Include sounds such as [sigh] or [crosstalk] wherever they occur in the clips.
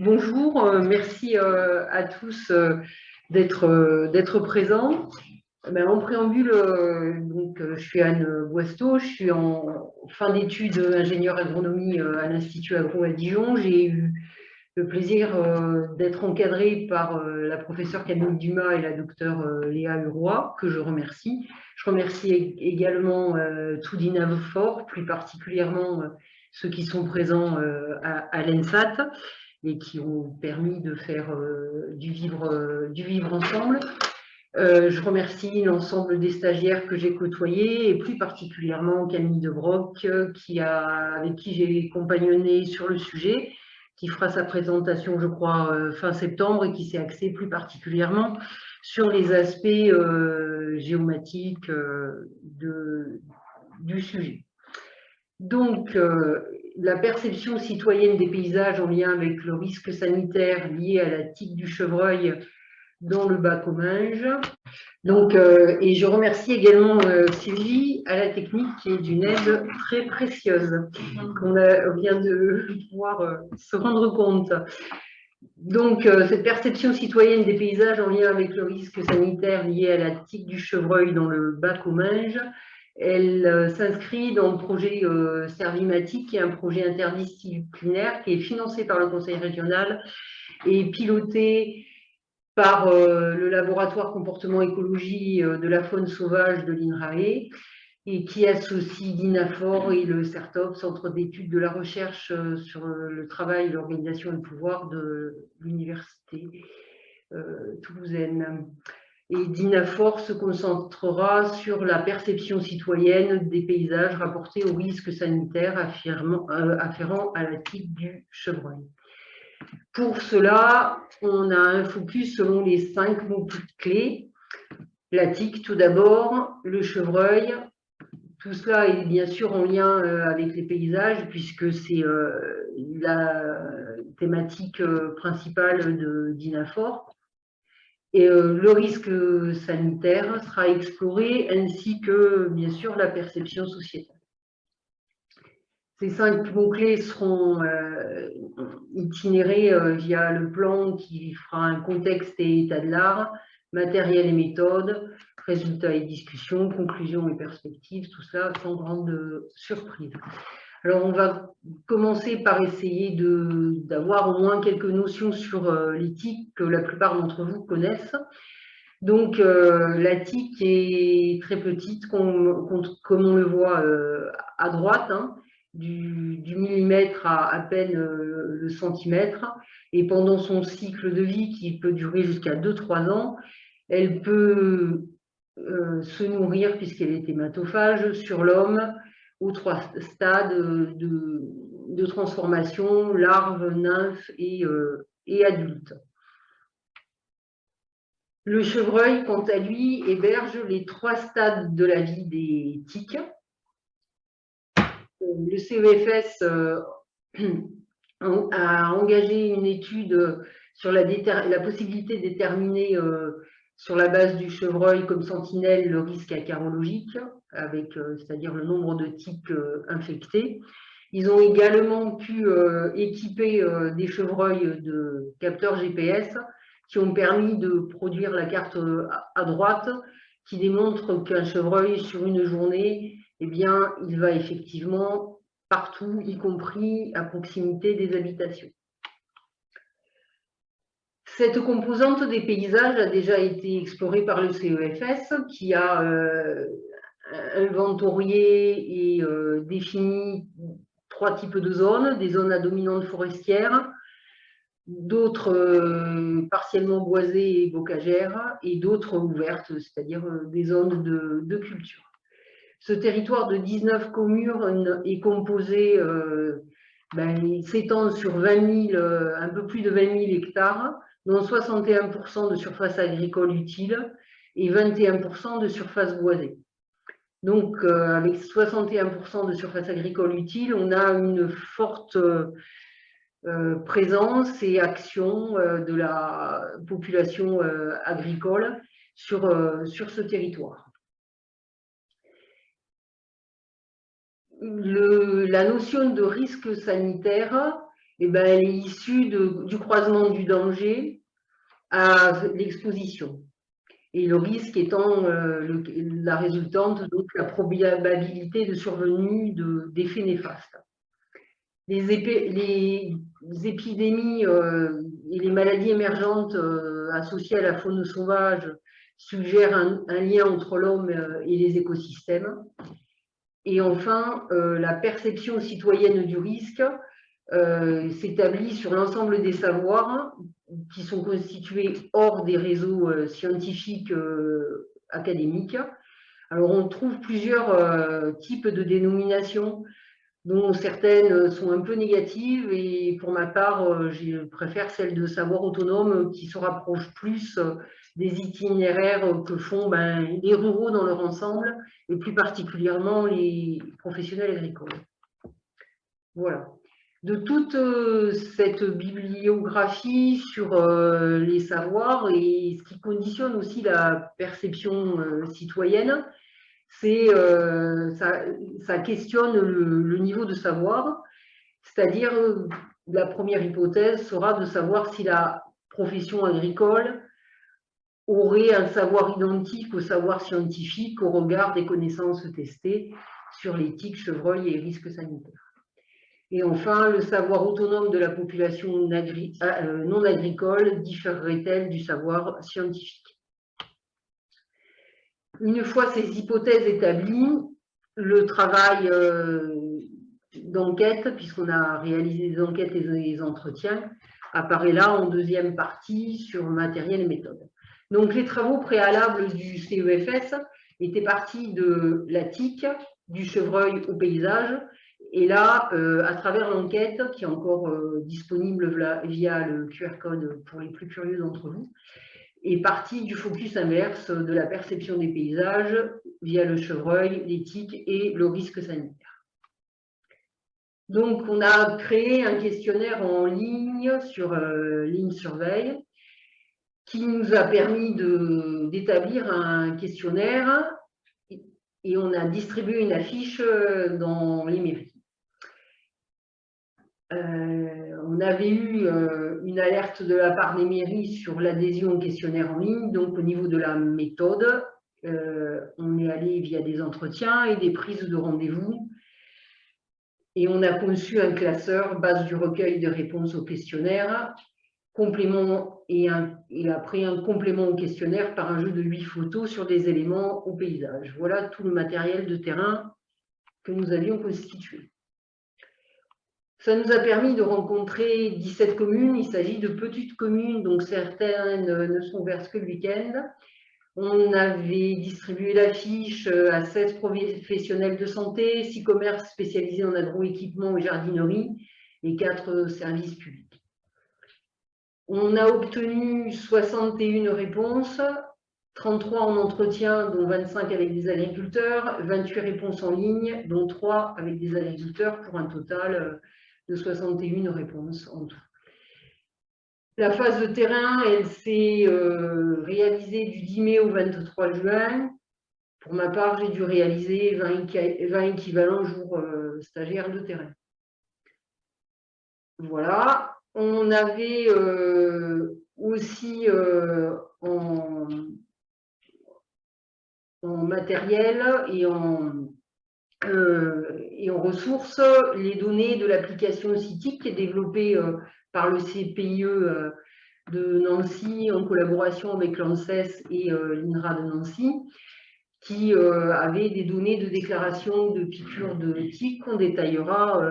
bonjour, euh, merci euh, à tous euh, d'être présents. Ben, en préambule, je suis Anne Boisteau, je suis en fin d'études ingénieur agronomie à l'Institut Agro à Dijon. J'ai eu le plaisir d'être encadrée par la professeure Camille Dumas et la docteure Léa Huroy, que je remercie. Je remercie également tout Fort, plus particulièrement ceux qui sont présents à l'ENSAT et qui ont permis de faire euh, du, vivre, euh, du vivre ensemble. Euh, je remercie l'ensemble des stagiaires que j'ai côtoyés et plus particulièrement Camille Debroc qui a, avec qui j'ai compagnonné sur le sujet, qui fera sa présentation, je crois, fin septembre et qui s'est axé plus particulièrement sur les aspects géomatiques du sujet. Donc, la perception citoyenne des paysages en lien avec le risque sanitaire lié à la tique du chevreuil dans le bas Comminges. Donc, euh, et je remercie également euh, Sylvie à la technique qui est d'une aide très précieuse qu'on vient de pouvoir euh, se rendre compte. Donc, cette perception citoyenne des paysages en lien avec le risque sanitaire lié à la tique du chevreuil dans le bas Comminges elle euh, s'inscrit dans le projet euh, Servimatic, qui est un projet interdisciplinaire qui est financé par le Conseil régional et piloté par euh, le laboratoire comportement écologie de la faune sauvage de l'INRAE et qui associe l'INAFOR et le CERTOP, Centre d'études de la recherche sur le travail, l'organisation et le pouvoir de l'Université toulousaine. Et Dinafor se concentrera sur la perception citoyenne des paysages rapportés aux risques sanitaires euh, afférents à la tique du chevreuil. Pour cela, on a un focus selon les cinq mots clés. La tique tout d'abord, le chevreuil. Tout cela est bien sûr en lien euh, avec les paysages puisque c'est euh, la thématique principale de Dinafor et euh, le risque sanitaire sera exploré, ainsi que, bien sûr, la perception sociétale. Ces cinq mots-clés seront euh, itinérés euh, via le plan qui fera un contexte et état de l'art, matériel et méthode, résultats et discussions, conclusions et perspectives, tout ça sans grande surprise. Alors, on va commencer par essayer d'avoir au moins quelques notions sur euh, l'éthique que la plupart d'entre vous connaissent. Donc, euh, la tique est très petite, comme, on le voit euh, à droite, hein, du, millimètre à à peine le centimètre. Et pendant son cycle de vie, qui peut durer jusqu'à 2-3 ans, elle peut se nourrir, puisqu'elle est hématophage, sur l'homme, aux trois stades de, transformation, larve, nymphe et, euh, et adulte. Le chevreuil, quant à lui, héberge les trois stades de la vie des tiques. Le CEFS euh, a engagé une étude sur la, la possibilité de déterminer euh, sur la base du chevreuil comme sentinelle le risque acarologique, avec euh, c'est-à-dire le nombre de tiques euh, infectés. Ils ont également pu euh, équiper des chevreuils de capteurs GPS qui ont permis de produire la carte à droite qui démontre qu'un chevreuil sur une journée, eh bien, il va effectivement partout, y compris à proximité des habitations. Cette composante des paysages a déjà été explorée par le CEFS qui a euh, inventorié et euh, défini trois types de zones, des zones à dominante forestière, d'autres euh, partiellement boisées et bocagères et d'autres ouvertes, c'est-à-dire des zones de, culture. Ce territoire de 19 communes est composé, ben, s'étend sur 20 un peu plus de 20 000 hectares, dont 61% de surface agricole utile et 21% de surface boisée. Donc, euh, avec 61% de surface agricole utile, on a une forte euh, présence et action euh, de la population agricole sur, sur ce territoire. la notion de risque sanitaire eh ben, elle est issue du croisement du danger à l'exposition. Et le risque étant euh, la résultante, donc la probabilité de survenue d'effets néfastes. Les, épidémies euh, et les maladies émergentes euh, associées à la faune sauvage suggèrent un lien entre l'homme et les écosystèmes. Et enfin, la perception citoyenne du risque euh, s'établit sur l'ensemble des savoirs qui sont constitués hors des réseaux euh, scientifiques euh, académiques. Alors, on trouve plusieurs types de dénominations, dont certaines sont un peu négatives, et pour ma part, je préfère celle de savoir autonome qui se rapproche plus des itinéraires que font ben, les ruraux dans leur ensemble, et plus particulièrement les professionnels agricoles. Voilà de toute euh, cette bibliographie sur euh, les savoirs et ce qui conditionne aussi la perception euh, citoyenne, c'est ça, questionne le, niveau de savoir, c'est-à-dire la première hypothèse sera de savoir si la profession agricole aurait un savoir identique au savoir scientifique au regard des connaissances testées sur l'éthique, chevreuil et risques sanitaires. Et enfin, le savoir autonome de la population euh, non agricole différerait-elle du savoir scientifique? Une fois ces hypothèses établies, le travail euh, d'enquête, puisqu'on a réalisé des enquêtes et des entretiens, apparaît là en deuxième partie sur matériel et méthode. Donc les travaux préalables du CEFS étaient partis de la tique, du chevreuil au paysage, et là, euh, à travers l'enquête, qui est encore euh, disponible via le QR code pour les plus curieux d'entre vous, est partie du focus inverse de la perception des paysages via le chevreuil, l'éthique et le risque sanitaire. Donc, on a créé un questionnaire en ligne sur euh, Ligne Surveille qui nous a permis d'établir un questionnaire et on a distribué une affiche dans les mairies. Euh, on avait eu euh, une alerte de la part des mairies sur l'adhésion au questionnaire en ligne. Donc, au niveau de la méthode, euh, on est allé via des entretiens et des prises de rendez-vous. Et on a conçu un classeur base du recueil de réponses au questionnaire, complément et, et après un complément au questionnaire par un jeu de huit photos sur des éléments au paysage. Voilà tout le matériel de terrain que nous avions constitué. Ça nous a permis de rencontrer 17 communes. Il s'agit de petites communes, donc certaines ne sont ouvertes que le week-end. On avait distribué l'affiche à 16 professionnels de santé, 6 commerces spécialisés en agroéquipement et jardinerie et 4 services publics. On a obtenu 61 réponses, 33 en entretien, dont 25 avec des agriculteurs, 28 réponses en ligne, dont 3 avec des agriculteurs, pour un total de 61 réponses en tout. La phase de terrain, elle s'est euh, réalisée du 10 mai au 23 juin. Pour ma part, j'ai dû réaliser 20, équivalents jours euh, stagiaires de terrain. Voilà. On avait euh, aussi en, matériel et en, et en ressources les données de l'application CITIC qui est développée euh, par le CPIE euh, de Nancy en collaboration avec l'ANSES et l'INRA de Nancy qui avait des données de déclaration de piqûres de TIC qu'on détaillera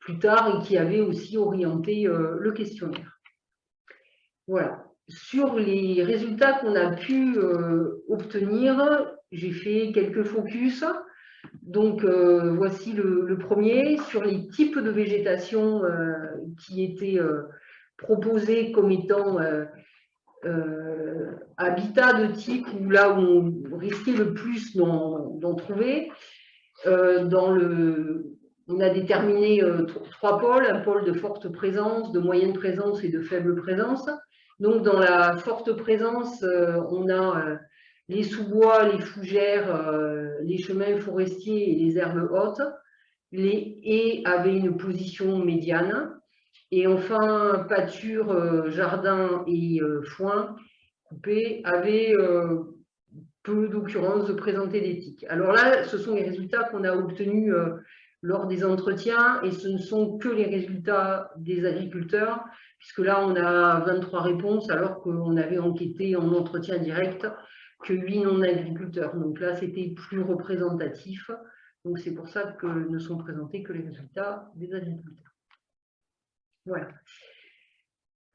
plus tard et qui avait aussi orienté le questionnaire. Voilà. Sur les résultats qu'on a pu obtenir, j'ai fait quelques focus. Donc, euh, voici le, premier sur les types de végétation euh, qui étaient euh, proposés comme étant habitat de type ou là où on risquait le plus d'en trouver. dans le, on a déterminé trois pôles, un pôle de forte présence, de moyenne présence et de faible présence. Donc, dans la forte présence, on a les sous-bois, les fougères, euh, les chemins forestiers et les herbes hautes. Les haies avaient une position médiane Et enfin, pâture, jardin et foin coupé avaient peu d'occurrences de présenter tiques. Alors là, ce sont les résultats qu'on a obtenus lors des entretiens et ce ne sont que les résultats des agriculteurs, puisque là, on a 23 réponses alors qu'on avait enquêté en entretien direct que 8 non-agriculteurs. Donc là, c'était plus représentatif. Donc c'est pour ça que ne sont présentés que les résultats des agriculteurs. Voilà.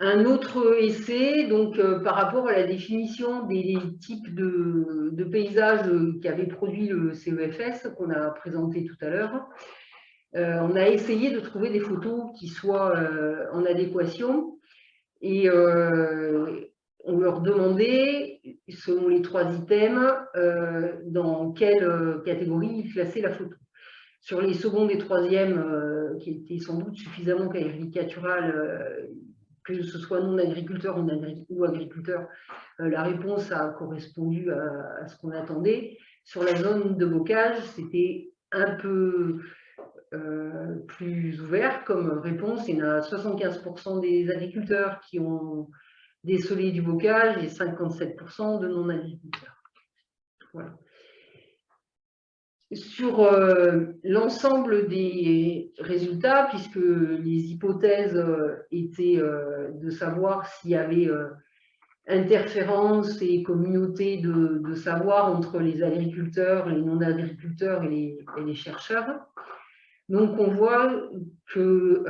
Un autre essai, donc euh, par rapport à la définition des types de, paysages qu'avait produit le CEFS, qu'on a présenté tout à l'heure, euh, on a essayé de trouver des photos qui soient euh, en adéquation et on leur demandait, selon les trois items, dans quelle catégorie ils classaient la photo. Sur les secondes et troisièmes, qui étaient sans doute suffisamment caricaturales, que ce soit non agriculteur ou agriculteur, euh, la réponse a correspondu à, ce qu'on attendait. Sur la zone de bocage, c'était un peu euh, plus ouvert comme réponse. Il y a 75% des agriculteurs qui ont décelé du bocage et 57% de non-agriculteurs. Sur euh, l'ensemble des résultats, puisque les hypothèses euh, étaient euh, de savoir s'il y avait interférence et communauté de, savoir entre les agriculteurs, les non-agriculteurs et, les chercheurs. Donc on voit que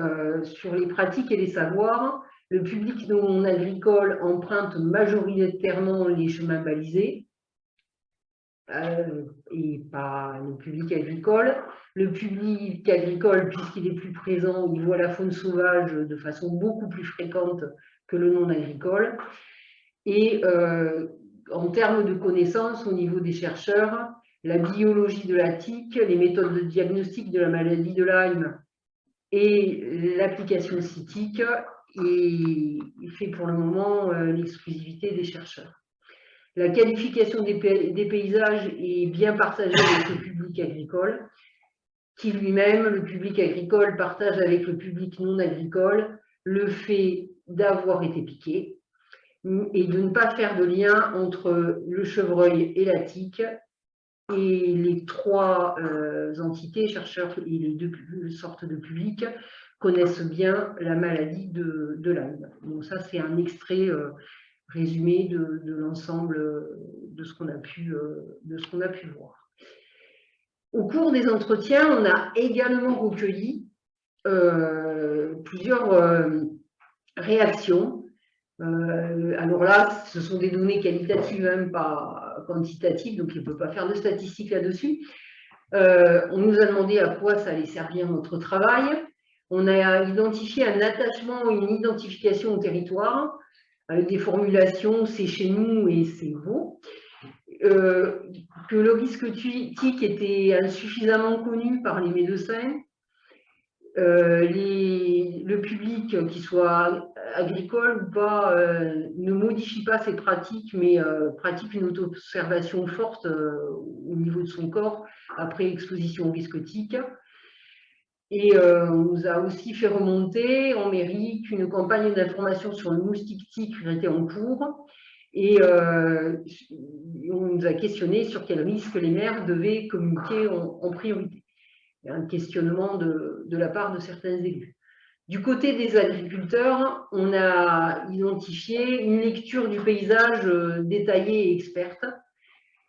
sur les pratiques et les savoirs, le public non agricole emprunte majoritairement les chemins balisés, euh, et pas le public agricole. Le public agricole, puisqu'il est plus présent, il voit la faune sauvage de façon beaucoup plus fréquente que le non agricole. Et euh, en termes de connaissances au niveau des chercheurs, la biologie de la tique, les méthodes de diagnostic de la maladie de Lyme et l'application cytique et fait pour le moment euh, l'exclusivité des chercheurs. La qualification des, paysages est bien partagée avec le public agricole, qui lui-même, le public agricole, partage avec le public non agricole le fait d'avoir été piqué et de ne pas faire de lien entre le chevreuil et la tique et les trois euh, entités, chercheurs et les deux sortes de publics, connaissent bien la maladie de, de Donc ça, c'est un extrait euh, résumé de, l'ensemble de ce qu'on a, pu, euh, voir. Au cours des entretiens, on a également recueilli euh, plusieurs euh, réactions. alors là, ce sont des données qualitatives, même hein, pas quantitatives, donc il ne peut pas faire de statistiques là-dessus. on nous a demandé à quoi ça allait servir notre travail. On a identifié un attachement, une identification au territoire, avec des formulations, c'est chez nous et c'est vous, euh, que le risque tique était insuffisamment connu par les médecins, euh, le public, qu'il soit agricole ou pas, euh, ne modifie pas ses pratiques, mais pratique une auto-observation forte au niveau de son corps après exposition au risque tique. Et euh, on nous a aussi fait remonter en mairie qu'une campagne d'information sur le moustique tique était en cours. Et euh, on nous a questionné sur quels risques les maires devaient communiquer en, priorité. Il y a un questionnement de, de, la part de certains élus. Du côté des agriculteurs, on a identifié une lecture du paysage euh, détaillée et experte,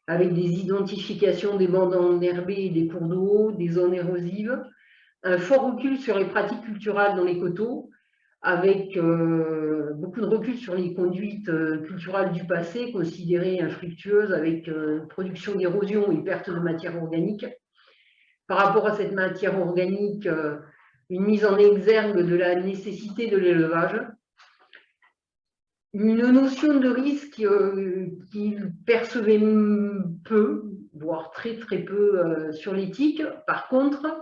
avec des identifications des bandes enherbées et des cours d'eau, des zones érosives, un fort recul sur les pratiques culturelles dans les coteaux, avec euh, beaucoup de recul sur les conduites euh, culturelles du passé, considérées infructueuses, avec euh, production d'érosion et perte de matière organique. Par rapport à cette matière organique, une mise en exergue de la nécessité de l'élevage, une notion de risque qu'ils percevaient peu, voire très très peu sur l'éthique. Par contre,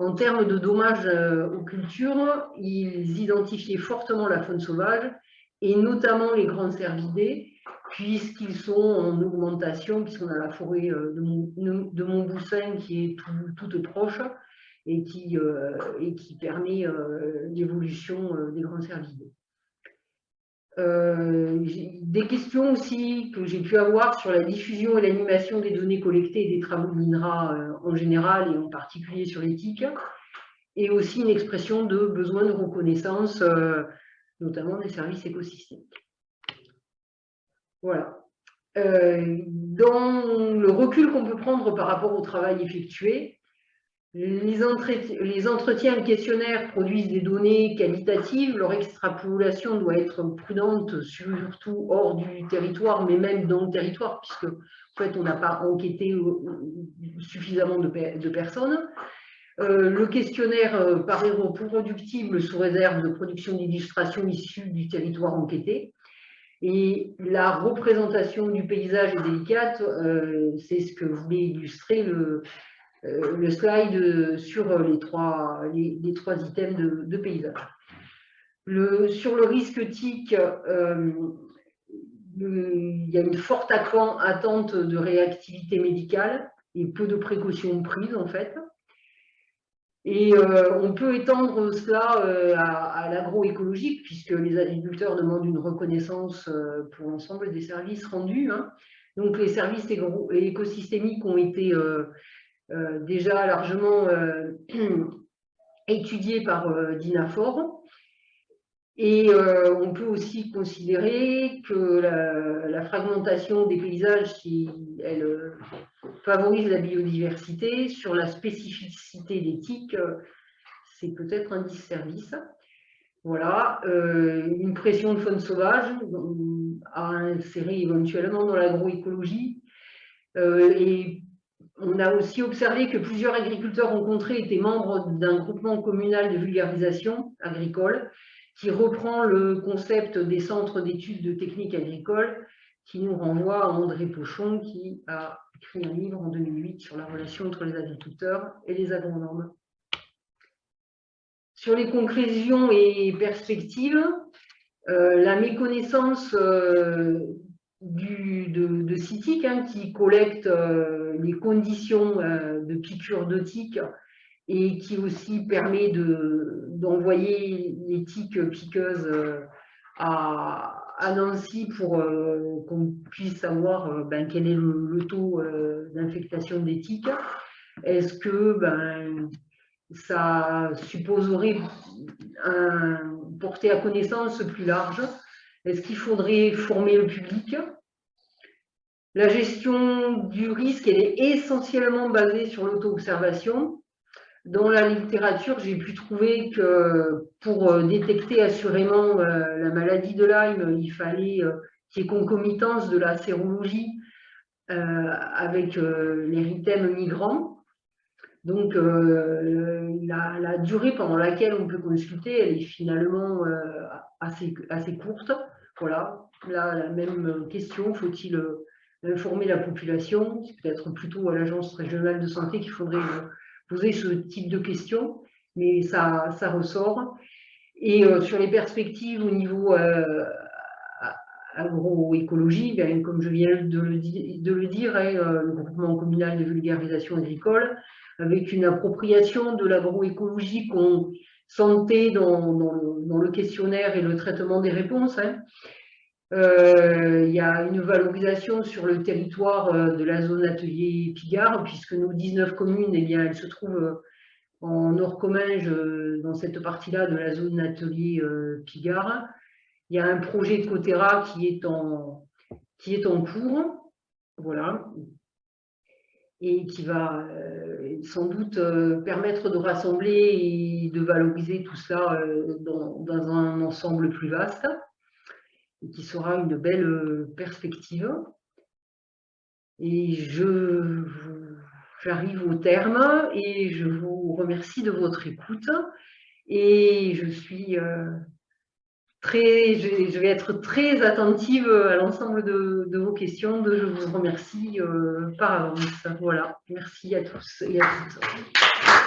en termes de dommages euh, aux cultures, ils identifiaient fortement la faune sauvage et notamment les grands cervidés, puisqu'ils sont en augmentation, puisqu'on a la forêt euh, de, Montboussin qui est toute proche, et qui, qui permet l'évolution des grands services des questions aussi que j'ai pu avoir sur la diffusion et l'animation des données collectées et des travaux de l'INRA en général et en particulier sur l'éthique, et aussi une expression de besoin de reconnaissance, notamment des services écosystémiques. Voilà. Euh, dans le recul qu'on peut prendre par rapport au travail effectué, les, entretiens, et questionnaires produisent des données qualitatives, leur extrapolation doit être prudente, surtout hors du territoire, mais même dans le territoire, puisque en fait, on n'a pas enquêté suffisamment de, de personnes. Euh, le questionnaire euh, paraît reproductible sous réserve de production d'illustrations issues du territoire enquêté. Et la représentation du paysage est délicate, euh, c'est ce que voulait illustrer le, euh, le slide sur les trois, les, trois items de, paysage. Sur le risque TIC, euh, il y a une forte attente de réactivité médicale et peu de précautions prises en fait. Et euh, on peut étendre cela euh, à, l'agroécologique, puisque les agriculteurs demandent une reconnaissance euh, pour l'ensemble des services rendus. Hein. Donc les services écosystémiques ont été déjà largement [clears throat] étudiés par Dinafor. Et on peut aussi considérer que la, fragmentation des paysages, si elle favorise la biodiversité, sur la spécificité d'éthique, c'est peut-être un disservice. Voilà, euh, une pression de faune sauvage à insérer éventuellement dans l'agroécologie. Euh, et on a aussi observé que plusieurs agriculteurs rencontrés étaient membres d'un groupement communal de vulgarisation agricole qui reprend le concept des centres d'études de techniques agricoles qui nous renvoie à André Pochon qui a écrit un livre en 2008 sur la relation entre les agriculteurs et les agronomes. Sur les conclusions et perspectives, euh, la méconnaissance euh, du, de, CITIC hein, qui collecte euh, les conditions de piqûre de et qui aussi permet d'envoyer les tiques piqueuses à, à Nancy pour euh, qu'on puisse savoir euh, ben, quel est le, taux euh, d'infectation des tiques. Est-ce que ben, ça supposerait un porter à connaissance plus large Est-ce qu'il faudrait former le public? La gestion du risque, elle est essentiellement basée sur l'auto-observation. Dans la littérature, j'ai pu trouver que pour euh, détecter assurément euh, la maladie de Lyme, il fallait euh, qu'il y ait concomitance de la sérologie avec l'érythème migrant. Donc, la, durée pendant laquelle on peut consulter, elle est finalement assez, assez courte. Voilà, là, la même question, faut-il informer la population? C'est peut-être plutôt à l'Agence régionale de santé qu'il faudrait poser ce type de questions, mais ça, ressort. Et euh, sur les perspectives au niveau euh, agroécologie, ben, comme je viens de le, dire, hein, euh, le groupement communal de vulgarisation agricole, avec une appropriation de l'agroécologie qu'on sentait dans, le, questionnaire et le traitement des réponses. Hein. Euh, il y a une valorisation sur le territoire euh, de la zone atelier Pigard, puisque nos 19 communes, eh bien, elles se trouvent en Nord-Comminges, dans cette partie-là de la zone atelier Pigard. Il y a un projet de Cotera qui est en, qui est en cours, voilà, et qui va sans doute permettre de rassembler et de valoriser tout ça dans un ensemble plus vaste et qui sera une belle euh, perspective. Et je j'arrive au terme et je vous remercie de votre écoute et je suis euh, je vais être très attentive à l'ensemble de, vos questions. je vous remercie euh, par avance. Voilà, merci à tous et à toutes.